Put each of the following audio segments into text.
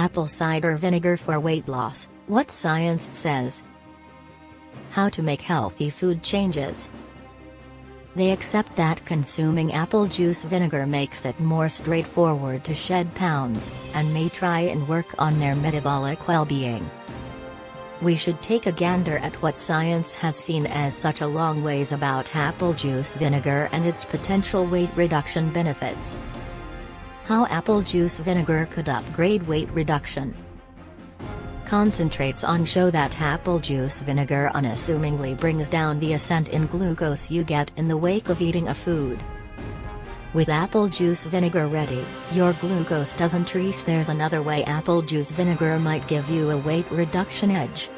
Apple cider vinegar for weight loss, what science says. How to make healthy food changes. They accept that consuming apple juice vinegar makes it more straightforward to shed pounds, and may try and work on their metabolic well-being. We should take a gander at what science has seen as such a long ways about apple juice vinegar and its potential weight reduction benefits. How apple juice vinegar could upgrade weight reduction. Concentrates on show that apple juice vinegar unassumingly brings down the ascent in glucose you get in the wake of eating a food. With apple juice vinegar ready, your glucose doesn't rise. There's another way apple juice vinegar might give you a weight reduction edge.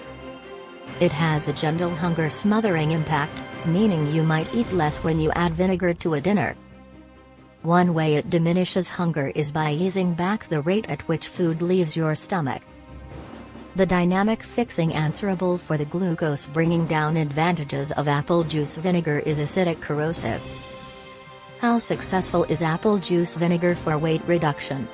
It has a gentle hunger smothering impact, meaning you might eat less when you add vinegar to a dinner. One way it diminishes hunger is by easing back the rate at which food leaves your stomach. The dynamic fixing answerable for the glucose bringing down advantages of apple juice vinegar is acidic corrosive. How successful is apple juice vinegar for weight reduction?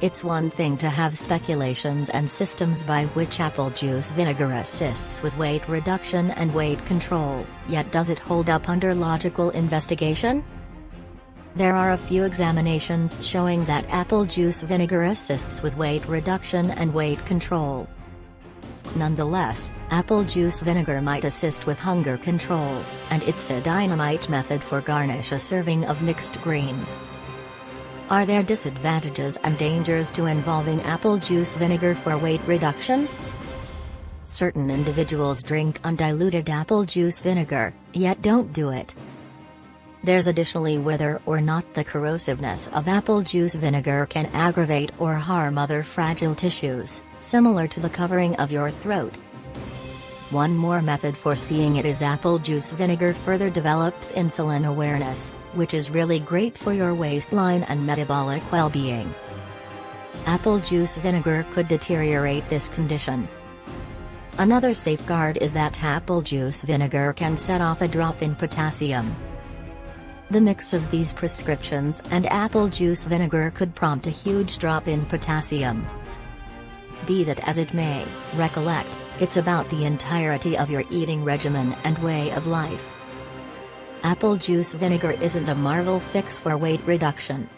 It's one thing to have speculations and systems by which apple juice vinegar assists with weight reduction and weight control, yet does it hold up under logical investigation? There are a few examinations showing that apple juice vinegar assists with weight reduction and weight control. Nonetheless, apple juice vinegar might assist with hunger control, and it's a dynamite method for garnish a serving of mixed greens. Are there disadvantages and dangers to involving apple juice vinegar for weight reduction? Certain individuals drink undiluted apple juice vinegar, yet don't do it. There's additionally whether or not the corrosiveness of apple juice vinegar can aggravate or harm other fragile tissues, similar to the covering of your throat. One more method for seeing it is apple juice vinegar further develops insulin awareness, which is really great for your waistline and metabolic well-being. Apple juice vinegar could deteriorate this condition. Another safeguard is that apple juice vinegar can set off a drop in potassium, the mix of these prescriptions and apple juice vinegar could prompt a huge drop in potassium. Be that as it may, recollect, it's about the entirety of your eating regimen and way of life. Apple juice vinegar isn't a marvel fix for weight reduction.